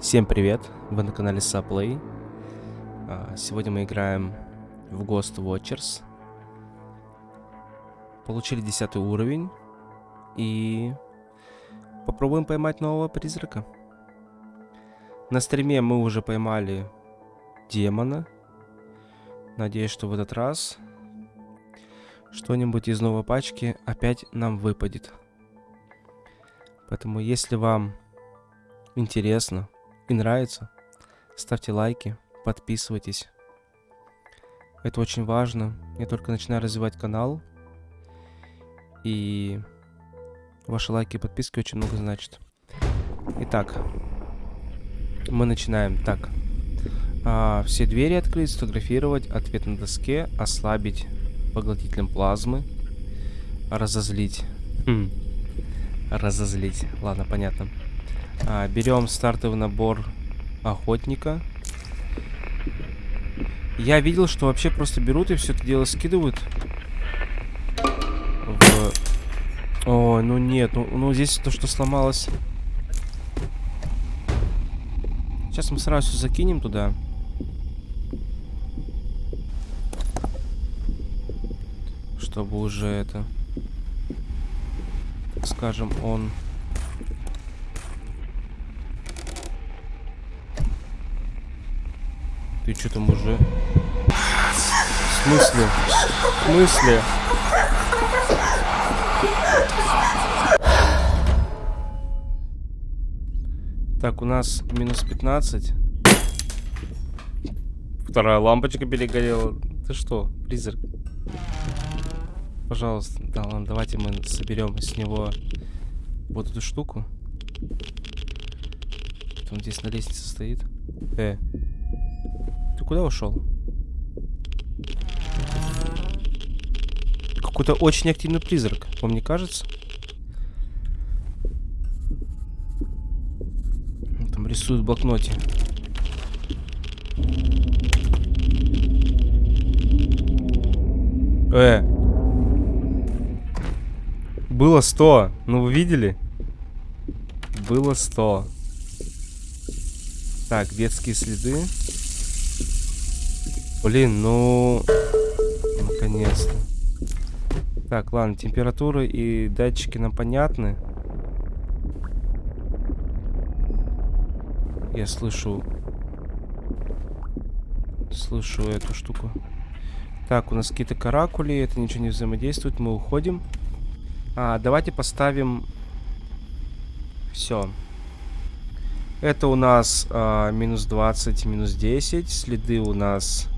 Всем привет, вы на канале Saplay. А, Сегодня мы играем в Ghost Watchers. Получили 10 уровень и попробуем поймать нового призрака. На стриме мы уже поймали демона. Надеюсь, что в этот раз что-нибудь из новой пачки опять нам выпадет. Поэтому, если вам интересно и нравится, ставьте лайки, подписывайтесь. Это очень важно. Я только начинаю развивать канал. И ваши лайки и подписки очень много значат. Итак, мы начинаем. Так, а, все двери открыть, сфотографировать, ответ на доске, ослабить поглотителем плазмы, разозлить. Хм. Разозлить. Ладно, понятно. А, берем стартовый набор охотника. Я видел, что вообще просто берут и все это дело скидывают. В... Ой, ну нет, ну, ну здесь то, что сломалось. Сейчас мы сразу закинем туда. Чтобы уже это... Скажем, он... Ты что там уже? В смысле? В смысле? Так, у нас минус 15. Вторая лампочка перегорела. Ты что, призрак? Пожалуйста, да ладно, давайте мы соберем с него вот эту штуку. Он здесь на лестнице стоит. Э, куда ушел? Какой-то очень активный призрак, вам не кажется? Там рисует в блокноте. Э. Было 100. Ну, вы видели? Было 100. Так, детские следы. Блин, ну... Наконец-то. Так, ладно, температуры и датчики нам понятны. Я слышу... Слышу эту штуку. Так, у нас какие-то каракули, это ничего не взаимодействует, мы уходим. А, давайте поставим... Все. Это у нас а, минус 20, минус 10. Следы у нас...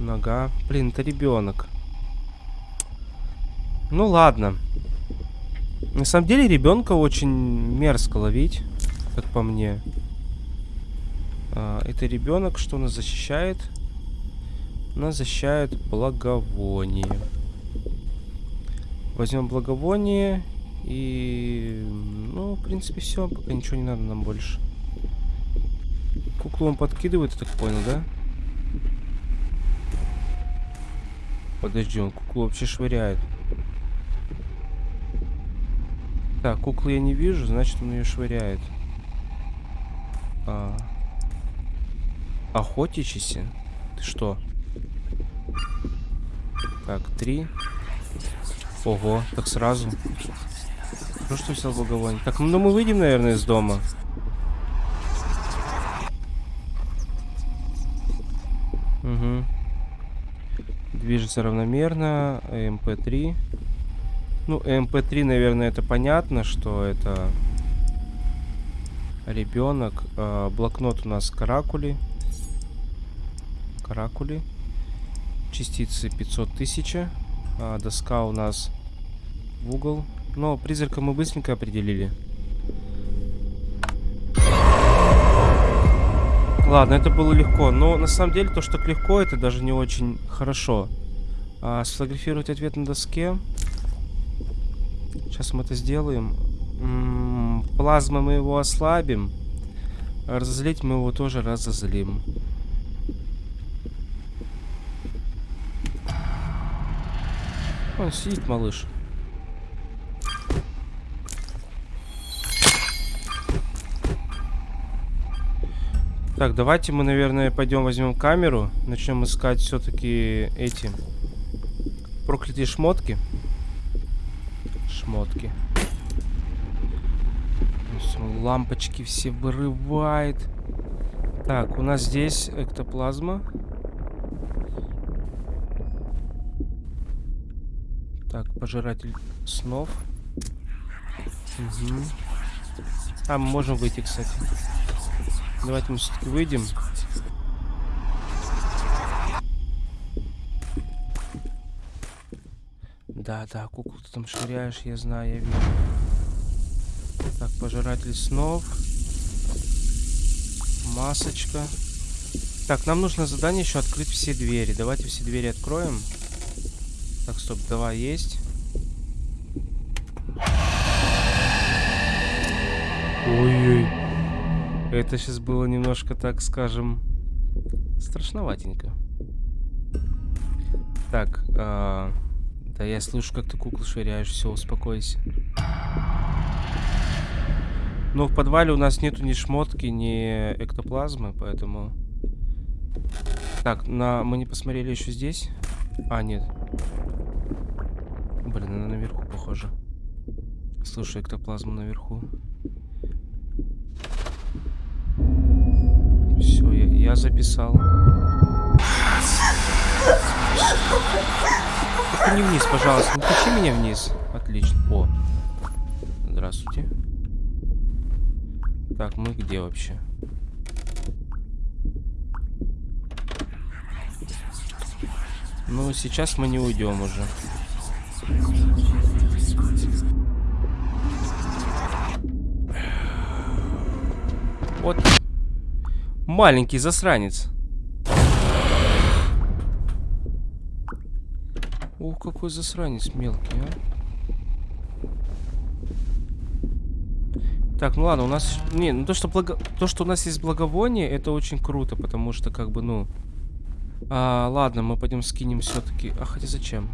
Нога. Блин, это ребенок. Ну ладно. На самом деле ребенка очень мерзко ловить, как по мне. А, это ребенок, что нас защищает? Нас защищает благовоние. Возьмем благовоние и... Ну, в принципе, все. Пока ничего не надо нам больше. Куклу он подкидывает, я так понял, да? Подожди, он куклу вообще швыряет. Так, куклы я не вижу, значит он ее швыряет. А... Охотичься? Ты что? Так, три. Ого, так сразу. Ну что взял благовоние? Так, ну мы выйдем, наверное, из дома. Угу. Движется равномерно. MP3. Ну, MP3, наверное, это понятно, что это ребенок. Э, блокнот у нас каракули. Каракули. Частицы 500 тысяч. А, доска у нас в угол. Но призрака мы быстренько определили. Ладно, это было легко. Но на самом деле то, что легко, это даже не очень хорошо. А, сфотографировать ответ на доске. Сейчас мы это сделаем. М -м, плазмой мы его ослабим. Разозлить мы его тоже разозлим. Он сидит, малыш. Так, давайте мы, наверное, пойдем возьмем камеру. Начнем искать все-таки эти проклятые шмотки. Шмотки. Лампочки все вырывает. Так, у нас здесь эктоплазма. Так, пожиратель снов. Угу. А, мы можем выйти, кстати. Давайте мы все-таки выйдем. Да, да, куклу ты там швыряешь, я знаю, я вижу. Так, пожиратель снов. Масочка. Так, нам нужно задание еще открыть все двери. Давайте все двери откроем. Так, стоп, давай есть. Ой-ой. Это сейчас было немножко, так скажем, страшноватенько. Так, а... да я слышу, как ты куклу швыряешь. Все, успокойся. Но в подвале у нас нету ни шмотки, ни эктоплазмы, поэтому... Так, на... мы не посмотрели еще здесь? А, нет. Блин, она наверху, похоже. Слушай, эктоплазма наверху. Все, я, я записал. Только не вниз, пожалуйста. Не тащи меня вниз. Отлично. О. Здравствуйте. Так, мы где вообще? Ну, сейчас мы не уйдем уже. Вот. Маленький засранец. Ух, какой засранец мелкий, а. Так, ну ладно, у нас... Не, ну то, что благо... то, что у нас есть благовоние, это очень круто, потому что, как бы, ну... А, ладно, мы пойдем скинем все-таки. А хотя зачем?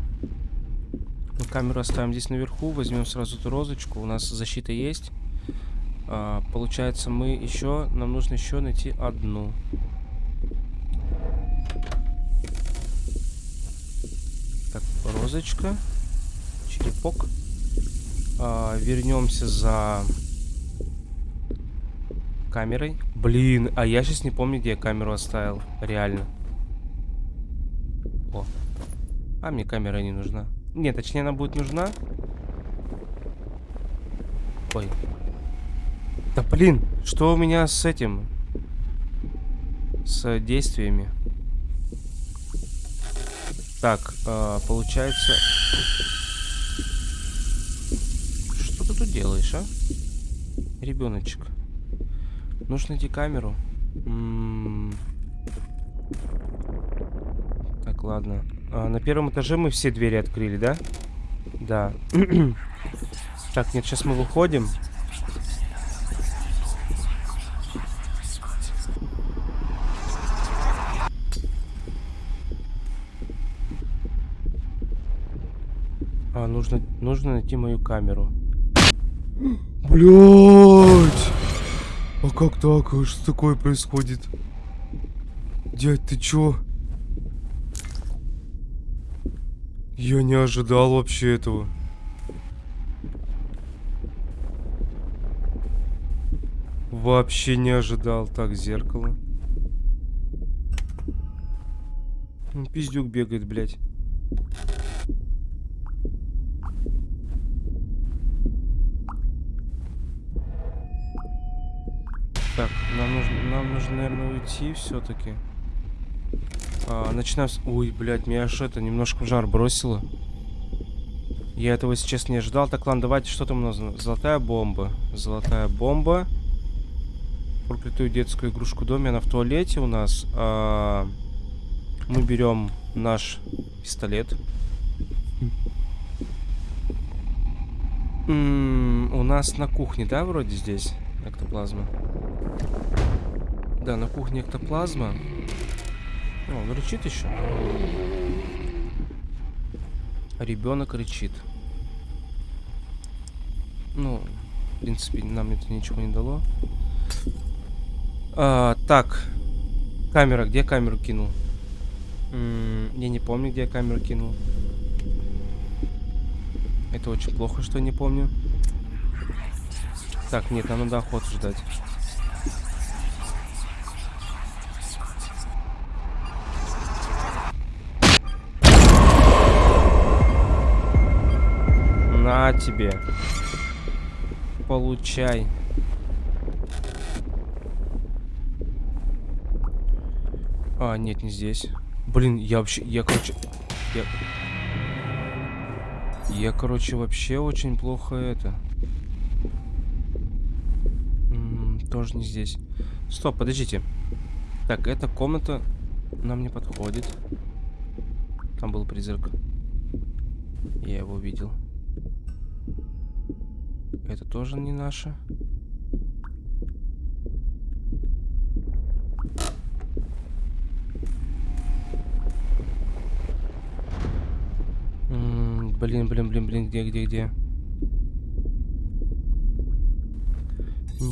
Мы камеру оставим здесь наверху, возьмем сразу эту розочку. У нас защита есть. А, получается, мы еще... Нам нужно еще найти одну. Розочка. Черепок. А, вернемся за камерой. Блин, а я сейчас не помню, где я камеру оставил. Реально. О. А мне камера не нужна. Нет, точнее она будет нужна. Ой. Да блин, что у меня с этим? С действиями. Так, э, получается... Что ты тут делаешь, а? Ребеночек. Нужно найти камеру. М -м -м. Так, ладно. А, на первом этаже мы все двери открыли, да? Да. так, нет, сейчас мы выходим. А, нужно, нужно найти мою камеру. Блять! А как так? Что такое происходит? Дядь, ты чё? Я не ожидал вообще этого. Вообще не ожидал. Так, зеркало. Ну, пиздюк бегает, блядь. Так, нам нужно, нам нужно, наверное, уйти все-таки. А, начинаем с... Ой, блядь, меня аж это немножко в жар бросило. Я этого сейчас не ожидал. Так, ладно, давайте, что там у нас? Золотая бомба. Золотая бомба. Проклятую детскую игрушку в доме. Она в туалете у нас. А, мы берем наш пистолет. М -м, у нас на кухне, да, вроде здесь? Эктоплазма. Да, на кухне эктоплазма. О, он рычит еще. Ребенок рычит. Ну, в принципе, нам это ничего не дало. А, так. Камера. Где камеру кинул? М я не помню, где я камеру кинул. Это очень плохо, что я не помню. Так, нет, нам надо охоту ждать. На тебе. Получай. А, нет, не здесь. Блин, я вообще... Я, короче... Я... Я, короче, вообще очень плохо это... М -м, тоже не здесь. Стоп, подождите. Так, эта комната нам не подходит. Там был призрак. Я его видел. Это тоже не наше. блин, блин, блин, блин, где, где, где?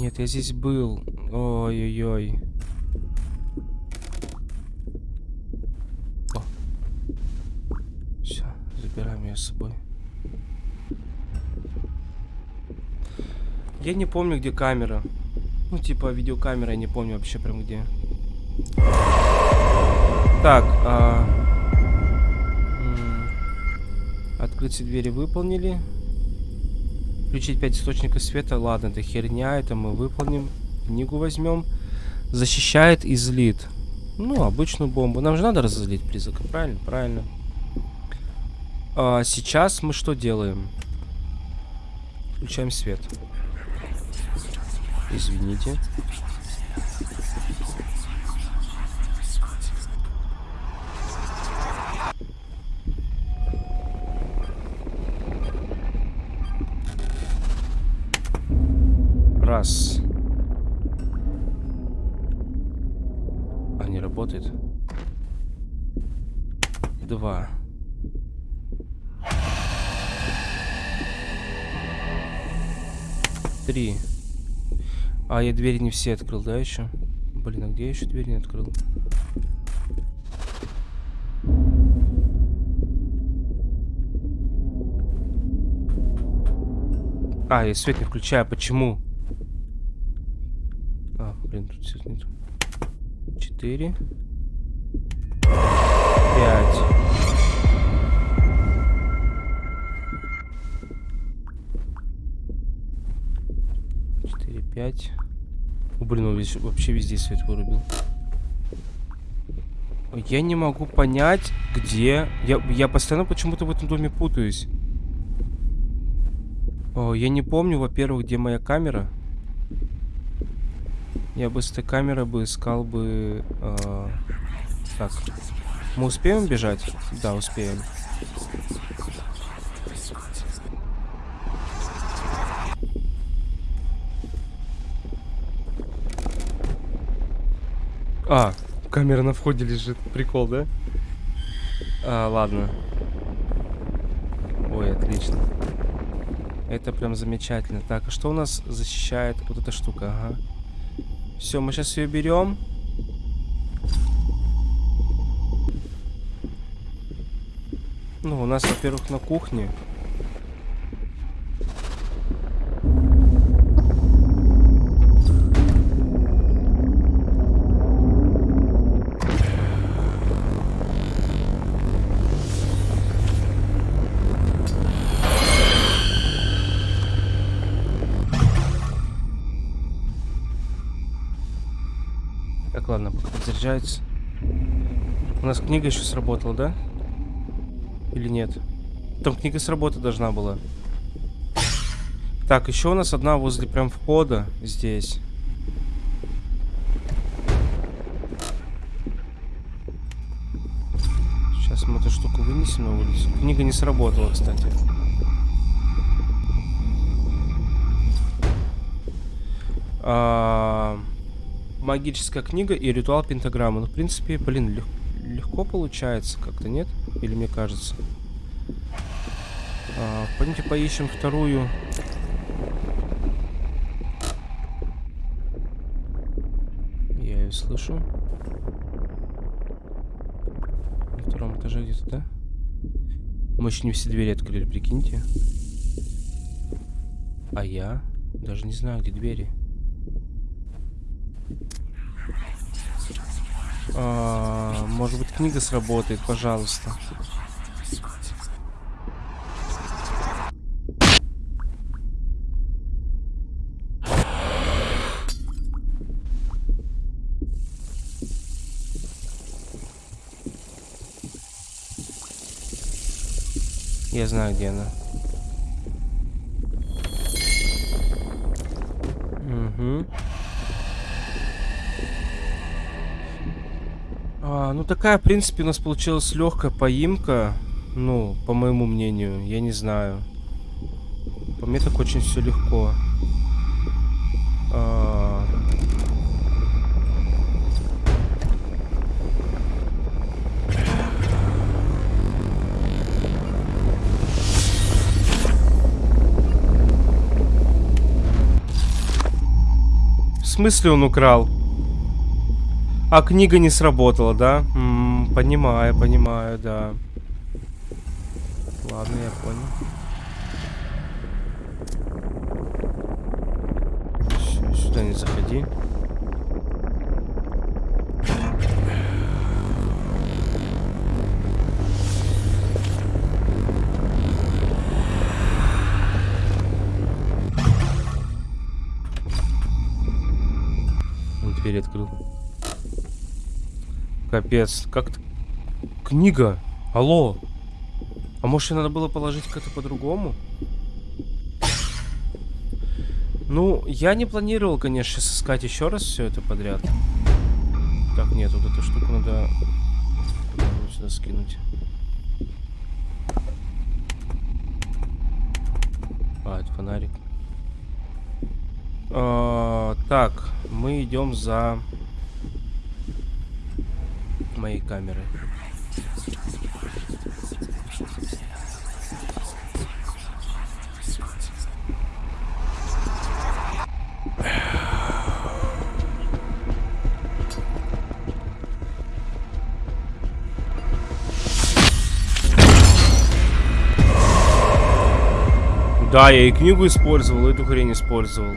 Нет, я здесь был. Ой-ой-ой. Все, забираем ее с собой. Я не помню, где камера. Ну, типа, видеокамера, я не помню вообще прям где. Так, а... Открыть двери выполнили. Включить 5 источников света. Ладно, это херня, это мы выполним. Книгу возьмем. Защищает и злит. Ну, обычную бомбу. Нам же надо разозлить призрака, правильно? Правильно. А, сейчас мы что делаем? Включаем свет. Извините. Три. А, я двери не все открыл, да, еще? Блин, а где я еще дверь не открыл? А, я свет не включаю. Почему? А, блин, тут все нет. Четыре. Пять. Четыре, пять. Блин, он вообще везде свет вырубил. Я не могу понять, где... Я, я постоянно почему-то в этом доме путаюсь. О, я не помню, во-первых, где моя камера. Я бы с этой камерой бы искал бы... Э, так. Мы успеем бежать? Да, успеем. А, камера на входе лежит. Прикол, да? А, ладно. Ой, отлично. Это прям замечательно. Так, а что у нас защищает вот эта штука? Ага. Все, мы сейчас ее берем. Ну, у нас, во-первых, на кухне заряжается. У нас книга еще сработала, да? Или нет? Там книга с работы должна была. Так, еще у нас одна возле прям входа здесь. Сейчас мы эту штуку вынесем на улицу. Книга не сработала, кстати. А, магическая книга и ритуал пентаграммы. Ну, в принципе, блин, лег легко получается как-то, нет? Или мне кажется? А, пойдемте поищем вторую... не слышу. На втором этаже где-то, да? Мы еще не все двери открыли, прикиньте. А я даже не знаю, где двери. А, может быть, книга сработает, пожалуйста. Я знаю, где она. А, ну такая, в принципе, у нас получилась легкая поимка. Ну, по моему мнению, я не знаю. По мне так очень все легко. А... В смысле он украл? А книга не сработала, да? М -м, понимаю, понимаю, да. Ладно, я понял. Сюда не заходи. Дверь открыл. Капец, как -то... Книга! Алло! А может, ее надо было положить как-то по-другому? Ну, я не планировал, конечно, искать еще раз все это подряд. Так, нет, вот эту штуку надо сюда скинуть. А, это фонарик. А, так, мы идем за моей камерой. Да, я и книгу использовал, и эту хрень использовал.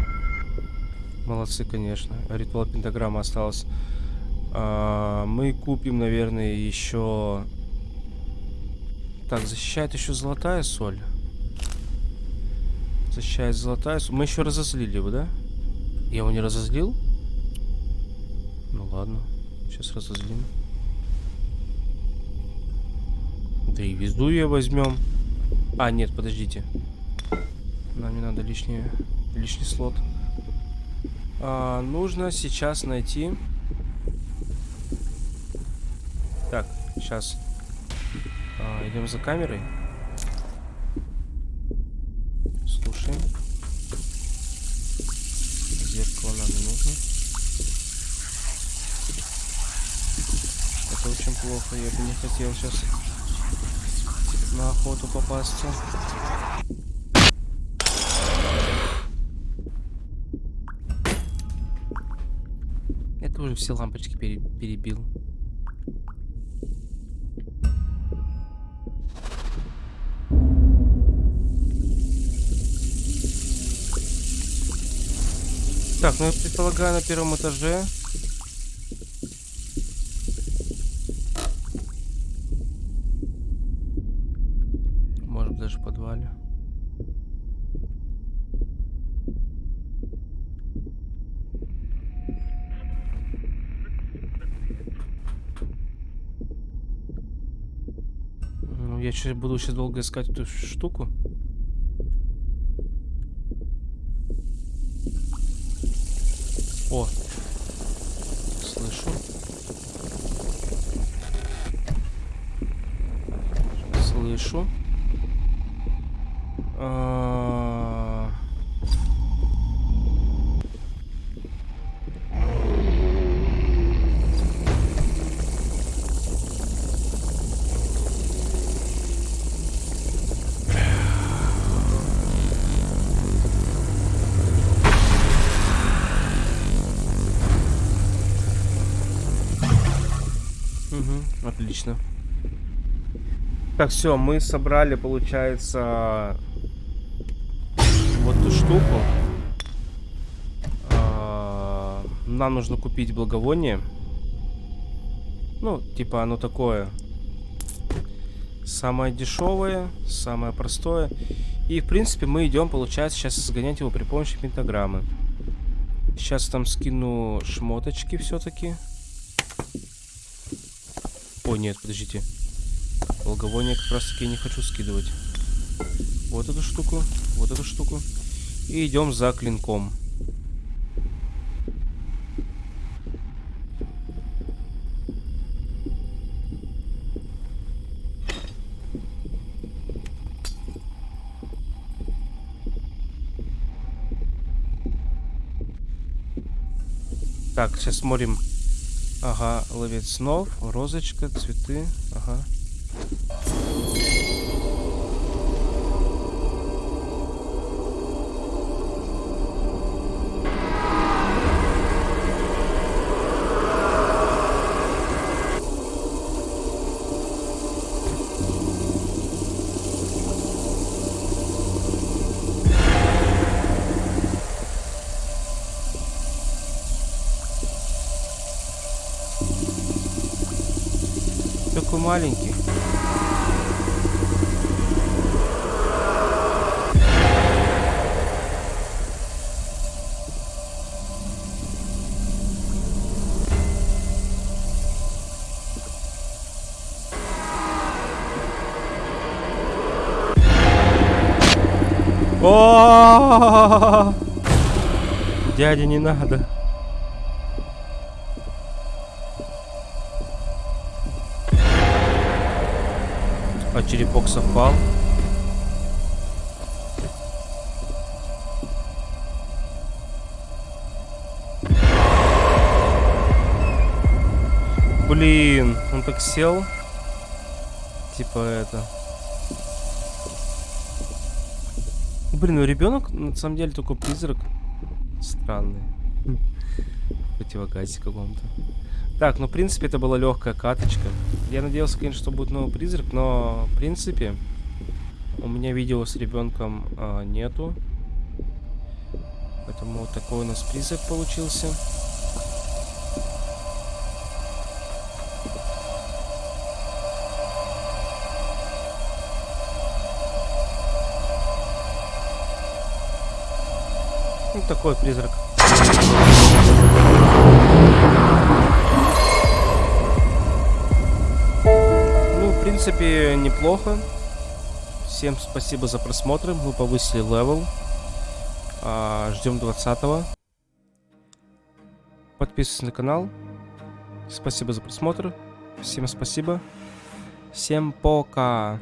Молодцы, конечно. Ритуал пентаграмма осталось. А, мы купим, наверное, еще... Так, защищает еще золотая соль. Защищает золотая соль. Мы еще разозлили его, да? Я его не разозлил? Ну ладно. Сейчас разозлим. Да и везду ее возьмем. А, нет, подождите. Нам не надо лишний, лишний слот. А, нужно сейчас найти... Так, сейчас. А, идем за камерой. Слушаем. Зеркало нам не нужно. Это очень плохо. Я бы не хотел сейчас на охоту попасться. Это уже все лампочки пере перебил. Так, ну я предполагаю на первом этаже. Может даже в подвале. Ну, я сейчас буду сейчас долго искать эту штуку. О, слышу. Слышу. А... Отлично. Так, все, мы собрали, получается, вот эту штуку. А, Нам нужно купить благовоние. Ну, типа оно такое. Самое дешевое, самое простое. И, в принципе, мы идем, получается, сейчас сгонять его при помощи пентаграммы. Сейчас там скину шмоточки все-таки. О, нет, подождите. Благовоние как раз таки не хочу скидывать. Вот эту штуку, вот эту штуку. И идем за клинком. Так, сейчас смотрим. Ага, ловец снов, розочка, цветы. Ага. Маленький. Дядя, не надо. А черепок совпал. Блин, он так сел. Типа это. Блин, ну ребенок на самом деле такой призрак. Странный. Противогазе каком-то. Так, ну в принципе это была легкая каточка. Я надеялся, конечно, что будет новый призрак, но в принципе у меня видео с ребенком а, нету. Поэтому вот такой у нас призрак получился. Ну, такой призрак. Принципе, неплохо. Всем спасибо за просмотр. Мы повысили level. А, ждем 20 -го. Подписывайтесь на канал. Спасибо за просмотр. Всем спасибо. Всем пока.